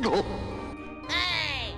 Hey!